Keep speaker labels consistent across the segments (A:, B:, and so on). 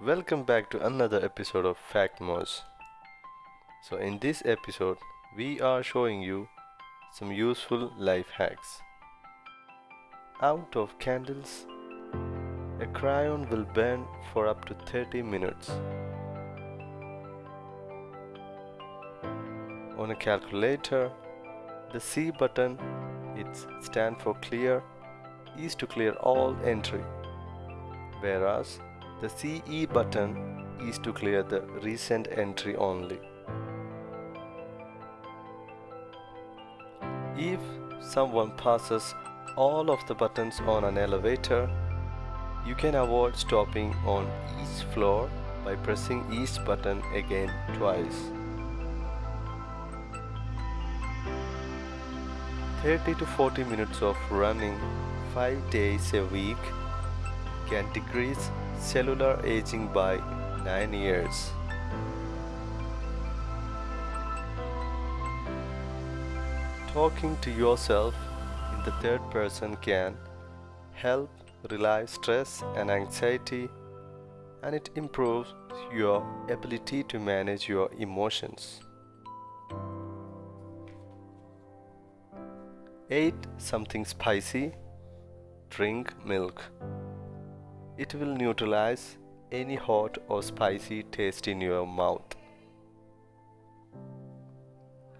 A: Welcome back to another episode of Factmos. So in this episode, we are showing you some useful life hacks. Out of candles, a crayon will burn for up to 30 minutes. On a calculator, the C button, it stands for clear, is to clear all entry, whereas the CE button is to clear the recent entry only. If someone passes all of the buttons on an elevator, you can avoid stopping on each floor by pressing each button again twice. 30 to 40 minutes of running 5 days a week can decrease cellular aging by 9 years. Talking to yourself in the third person can help relieve stress and anxiety and it improves your ability to manage your emotions. Eat something spicy, drink milk. It will neutralize any hot or spicy taste in your mouth.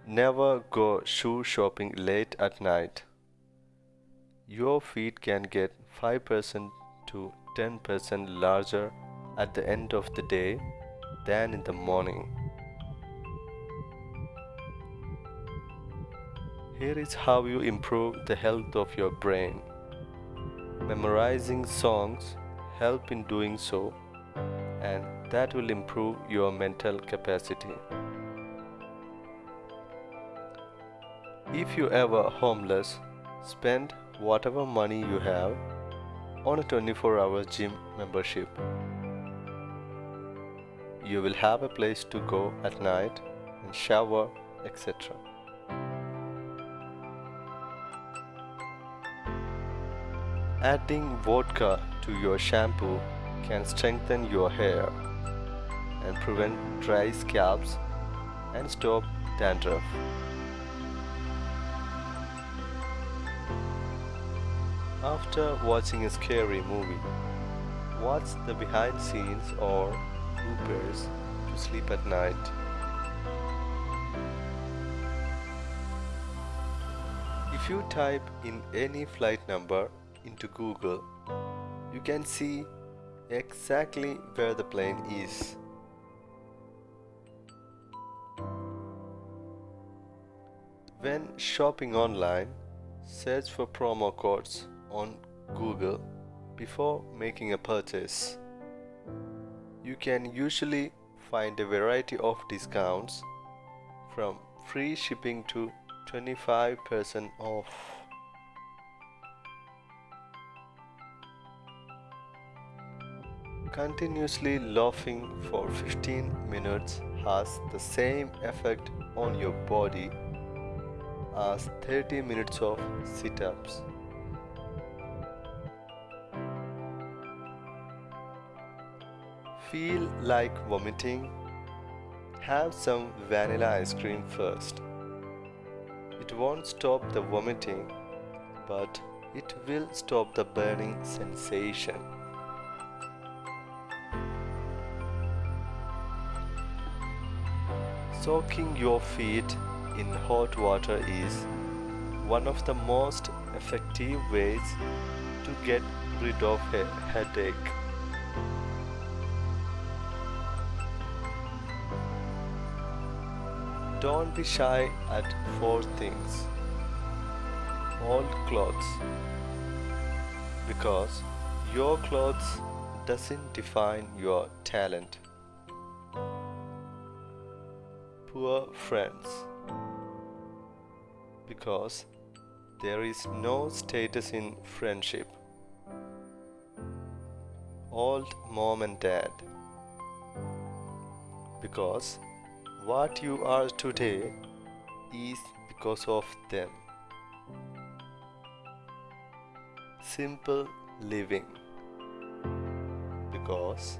A: Never go shoe shopping late at night. Your feet can get 5% to 10% larger at the end of the day than in the morning. Here is how you improve the health of your brain. Memorizing songs help in doing so and that will improve your mental capacity. If you ever homeless, spend whatever money you have on a 24 hour gym membership. You will have a place to go at night and shower, etc. Adding vodka to your shampoo can strengthen your hair and prevent dry scalps and stop dandruff. After watching a scary movie, watch the behind scenes or bloopers to sleep at night. If you type in any flight number into Google, you can see exactly where the plane is. When shopping online, search for promo codes on Google before making a purchase. You can usually find a variety of discounts from free shipping to 25% off. Continuously laughing for 15 minutes has the same effect on your body as 30 minutes of sit-ups. Feel like vomiting? Have some vanilla ice cream first. It won't stop the vomiting, but it will stop the burning sensation. Soaking your feet in hot water is one of the most effective ways to get rid of a headache. Don't be shy at four things. Old clothes. Because your clothes doesn't define your talent. Poor friends. Because there is no status in friendship. Old mom and dad. Because what you are today is because of them. Simple living because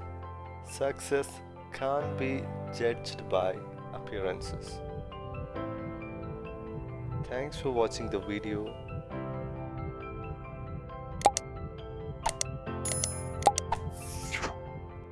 A: Success can't be judged by appearances. Thanks for watching the video